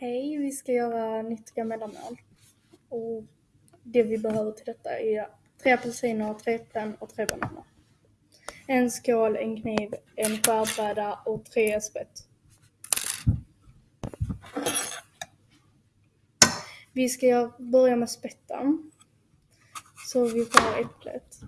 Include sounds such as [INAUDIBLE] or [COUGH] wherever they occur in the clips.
Hej, vi ska göra nyttiga mellanmål. Och det vi behöver till detta är tre apelsiner, tre äpplen och tre bananer. En skål, en kniv, en skärbräda och tre spett. Vi ska börja med spetten. Så vi tar äpplet.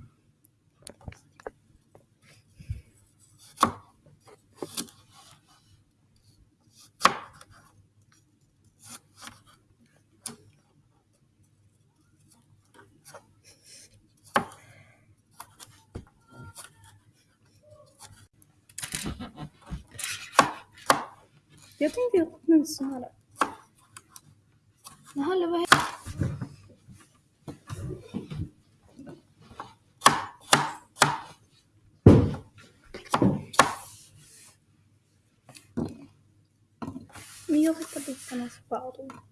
Jag tänkte här. Jaha, eller vad Men jag rättar bitarna så skär du.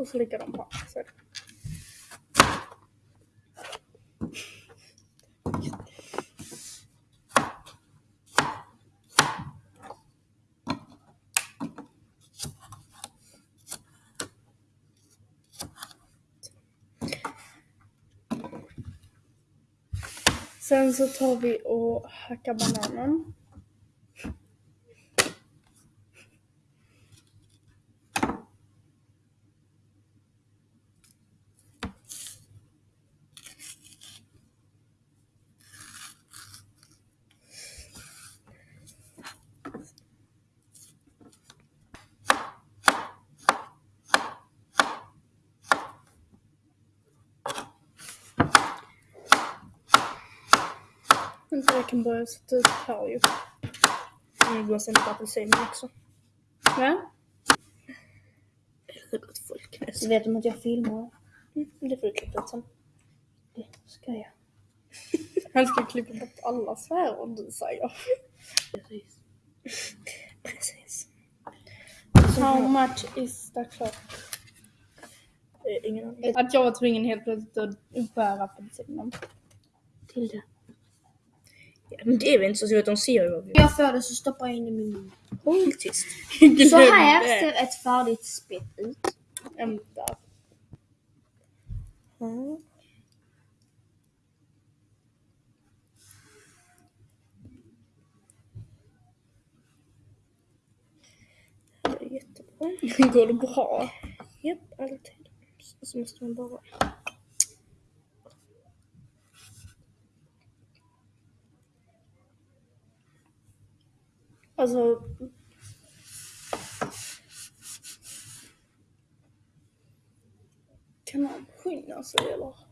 Och så ligger de på axeln. Sen så tar vi och hackar bananen. Vänta, jag kan börja sätta ut här ju. Nu går sen på apelsinen också. Har gått folknäs. Så vet de att jag filmar? Mm, det får du klippa ut sen. Det ska jag. [LAUGHS] Han ska klippa bort alla svärord du säger. Precis. Precis. How much is the clock? Ingen aning. Att jag var tvungen helt plötsligt att skära apelsinen. Till det. Men det är väl inte så svårt, de ser ju vad vi jag får det så stoppar jag in i min. Håll tyst. [LAUGHS] Så här ser ett färdigt spett ut. Vänta. Mm. Det är jättebra. [LAUGHS] Går det bra? Japp, alltid. Så måste man bara... Alltså. Kan man skynda sig eller?